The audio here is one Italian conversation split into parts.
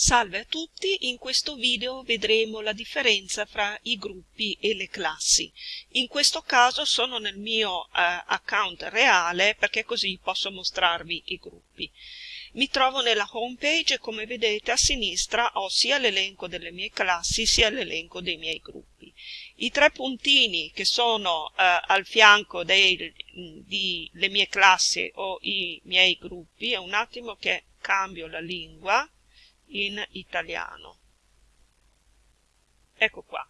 Salve a tutti, in questo video vedremo la differenza fra i gruppi e le classi. In questo caso sono nel mio eh, account reale perché così posso mostrarvi i gruppi. Mi trovo nella home page e come vedete a sinistra ho sia l'elenco delle mie classi sia l'elenco dei miei gruppi. I tre puntini che sono eh, al fianco delle mie classi o i miei gruppi, è un attimo che cambio la lingua, in italiano. Ecco qua.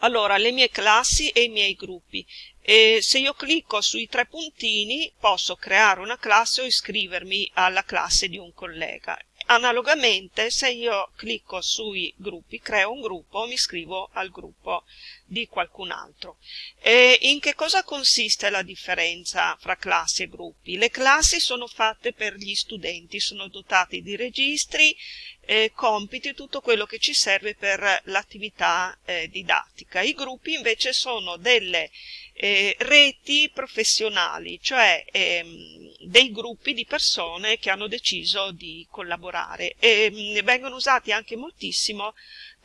Allora, le mie classi e i miei gruppi. E se io clicco sui tre puntini posso creare una classe o iscrivermi alla classe di un collega. Analogamente, se io clicco sui gruppi, creo un gruppo, mi iscrivo al gruppo di qualcun altro. E in che cosa consiste la differenza fra classi e gruppi? Le classi sono fatte per gli studenti, sono dotati di registri, eh, compiti, tutto quello che ci serve per l'attività eh, didattica. I gruppi invece sono delle eh, reti professionali, cioè ehm, dei gruppi di persone che hanno deciso di collaborare e mh, vengono usati anche moltissimo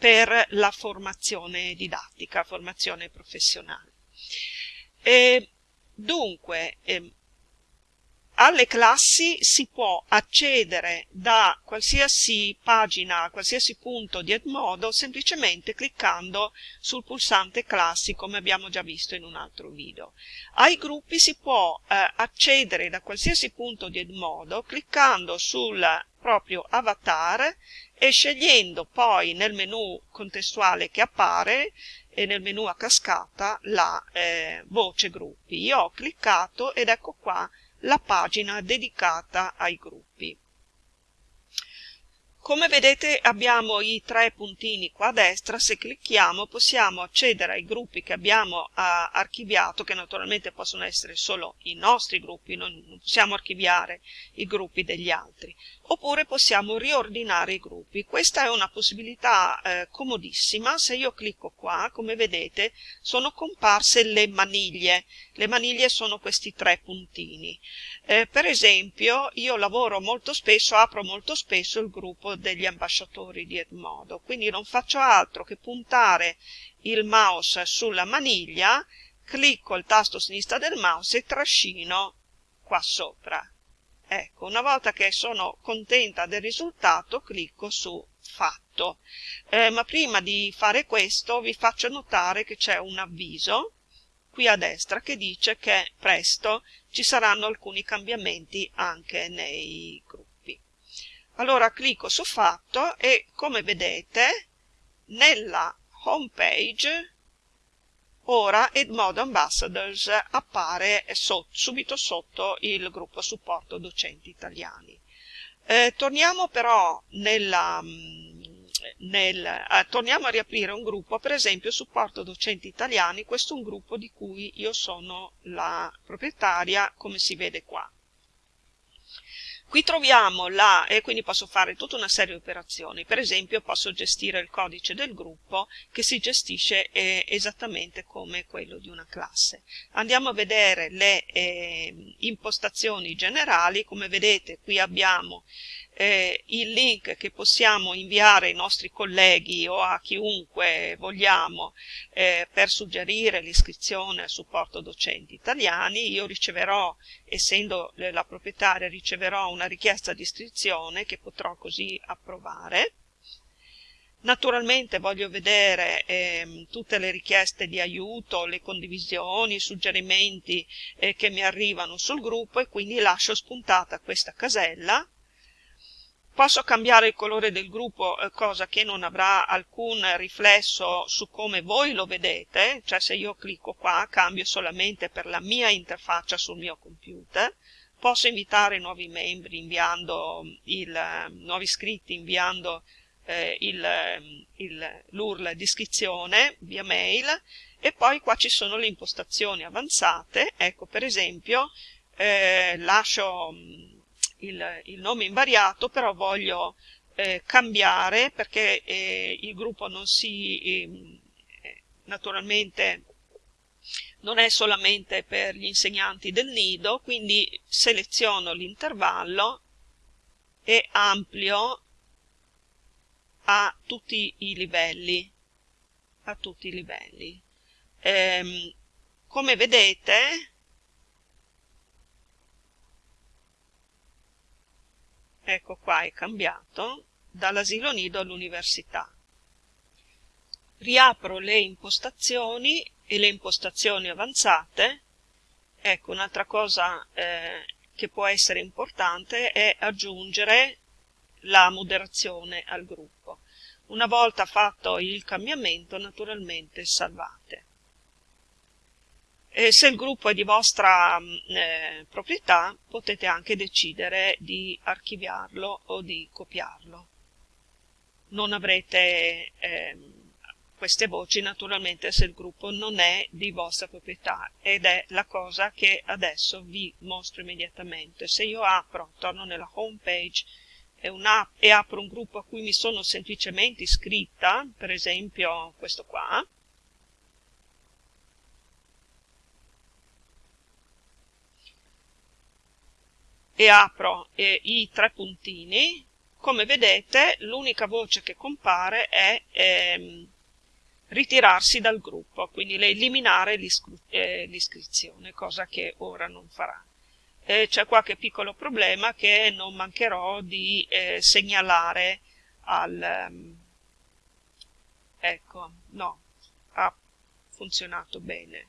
per la formazione didattica, formazione professionale. E dunque, ehm, alle classi si può accedere da qualsiasi pagina, qualsiasi punto di Edmodo semplicemente cliccando sul pulsante classi come abbiamo già visto in un altro video. Ai gruppi si può eh, accedere da qualsiasi punto di Edmodo cliccando sul proprio avatar e scegliendo poi nel menu contestuale che appare e nel menu a cascata la eh, voce gruppi. Io ho cliccato ed ecco qua la pagina dedicata ai gruppi. Come vedete abbiamo i tre puntini qua a destra, se clicchiamo possiamo accedere ai gruppi che abbiamo uh, archiviato, che naturalmente possono essere solo i nostri gruppi, non, non possiamo archiviare i gruppi degli altri, oppure possiamo riordinare i gruppi. Questa è una possibilità eh, comodissima, se io clicco qua, come vedete, sono comparse le maniglie, le maniglie sono questi tre puntini. Eh, per esempio, io lavoro molto spesso, apro molto spesso il gruppo degli ambasciatori di Edmodo, quindi non faccio altro che puntare il mouse sulla maniglia, clicco il tasto sinistra del mouse e trascino qua sopra. Ecco, una volta che sono contenta del risultato, clicco su fatto. Eh, ma prima di fare questo vi faccio notare che c'è un avviso qui a destra che dice che presto ci saranno alcuni cambiamenti anche nei gruppi. Allora clicco su fatto e come vedete nella home page ora Edmodo Ambassadors appare so, subito sotto il gruppo supporto docenti italiani. Eh, torniamo però nella nel, eh, torniamo a riaprire un gruppo, per esempio supporto docenti italiani, questo è un gruppo di cui io sono la proprietaria, come si vede qua. Qui troviamo la, e quindi posso fare tutta una serie di operazioni, per esempio posso gestire il codice del gruppo che si gestisce eh, esattamente come quello di una classe. Andiamo a vedere le eh, impostazioni generali, come vedete qui abbiamo eh, il link che possiamo inviare ai nostri colleghi o a chiunque vogliamo eh, per suggerire l'iscrizione al supporto docenti italiani. Io riceverò, essendo la proprietaria, riceverò una richiesta di iscrizione che potrò così approvare. Naturalmente voglio vedere eh, tutte le richieste di aiuto, le condivisioni, i suggerimenti eh, che mi arrivano sul gruppo e quindi lascio spuntata questa casella Posso cambiare il colore del gruppo, eh, cosa che non avrà alcun riflesso su come voi lo vedete, cioè se io clicco qua cambio solamente per la mia interfaccia sul mio computer. Posso invitare nuovi membri inviando il, eh, nuovi iscritti inviando eh, l'URL di iscrizione via mail. E poi qua ci sono le impostazioni avanzate, ecco per esempio eh, lascio il, il nome invariato, però voglio eh, cambiare perché eh, il gruppo non si, ehm, eh, naturalmente, non è solamente per gli insegnanti del nido, quindi seleziono l'intervallo e amplio a tutti i livelli a tutti i livelli. Ehm, come vedete ecco qua è cambiato dall'asilo nido all'università. Riapro le impostazioni e le impostazioni avanzate. Ecco un'altra cosa eh, che può essere importante è aggiungere la moderazione al gruppo. Una volta fatto il cambiamento naturalmente salvate e se il gruppo è di vostra mm, eh, proprietà potete anche decidere di archiviarlo o di copiarlo. Non avrete eh, queste voci naturalmente se il gruppo non è di vostra proprietà ed è la cosa che adesso vi mostro immediatamente. Se io apro, torno nella home page e, e apro un gruppo a cui mi sono semplicemente iscritta, per esempio questo qua, e apro eh, i tre puntini, come vedete l'unica voce che compare è ehm, ritirarsi dal gruppo, quindi eliminare eh, l'iscrizione, eh, cosa che ora non farà. Eh, C'è qualche piccolo problema che non mancherò di eh, segnalare al... Um, ecco, no, ha funzionato bene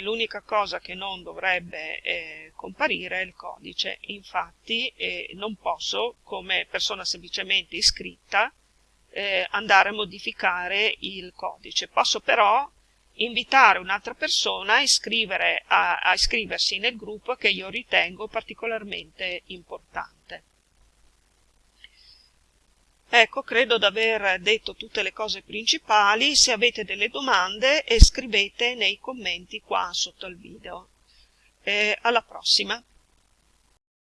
l'unica cosa che non dovrebbe eh, comparire è il codice, infatti eh, non posso come persona semplicemente iscritta eh, andare a modificare il codice, posso però invitare un'altra persona a, a, a iscriversi nel gruppo che io ritengo particolarmente importante. Ecco, credo di aver detto tutte le cose principali, se avete delle domande scrivete nei commenti qua sotto il video. Eh, alla prossima!